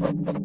you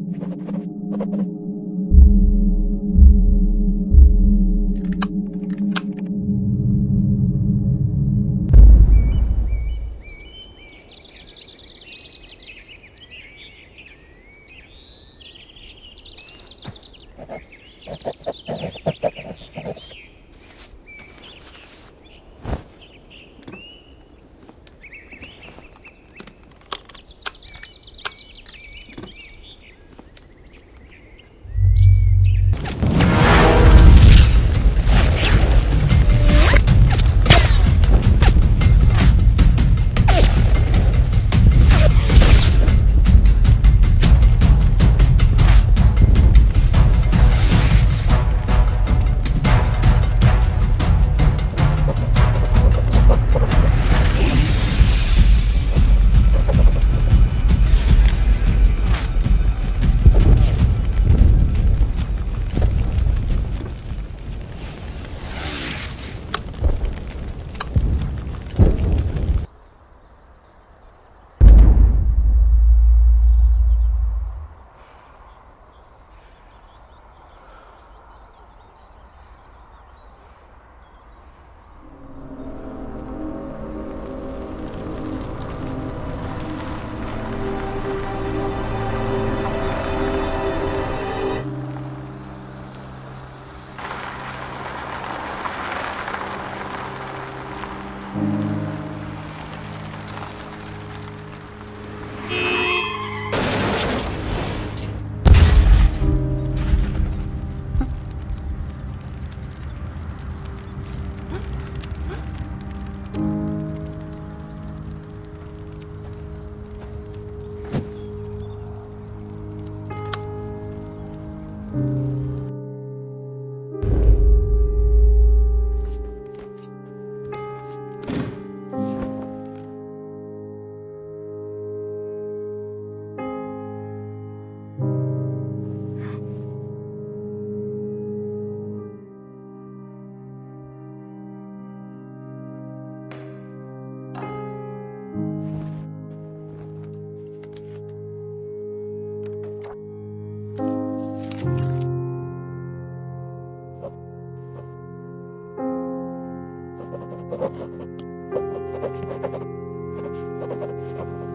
Thank you.